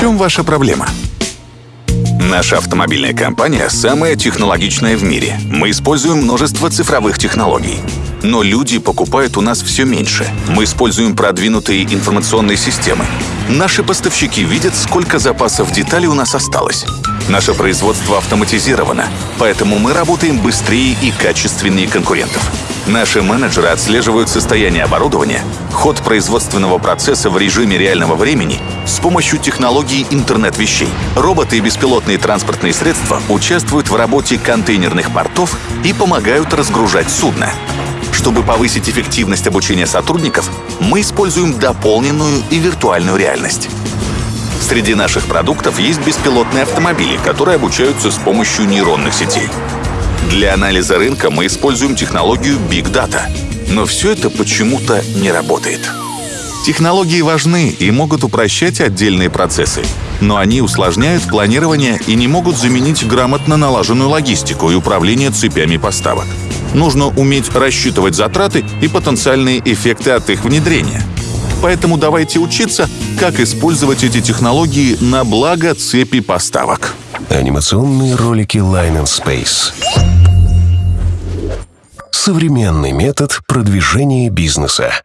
чем ваша проблема? Наша автомобильная компания самая технологичная в мире. Мы используем множество цифровых технологий. Но люди покупают у нас все меньше. Мы используем продвинутые информационные системы. Наши поставщики видят, сколько запасов деталей у нас осталось. Наше производство автоматизировано, поэтому мы работаем быстрее и качественнее конкурентов. Наши менеджеры отслеживают состояние оборудования, ход производственного процесса в режиме реального времени с помощью технологий интернет вещей. Роботы и беспилотные транспортные средства участвуют в работе контейнерных портов и помогают разгружать судно. Чтобы повысить эффективность обучения сотрудников, мы используем дополненную и виртуальную реальность. Среди наших продуктов есть беспилотные автомобили, которые обучаются с помощью нейронных сетей. Для анализа рынка мы используем технологию Big Data. Но все это почему-то не работает. Технологии важны и могут упрощать отдельные процессы, но они усложняют планирование и не могут заменить грамотно налаженную логистику и управление цепями поставок. Нужно уметь рассчитывать затраты и потенциальные эффекты от их внедрения. Поэтому давайте учиться, как использовать эти технологии на благо цепи поставок. Анимационные ролики Line and Space. Современный метод продвижения бизнеса.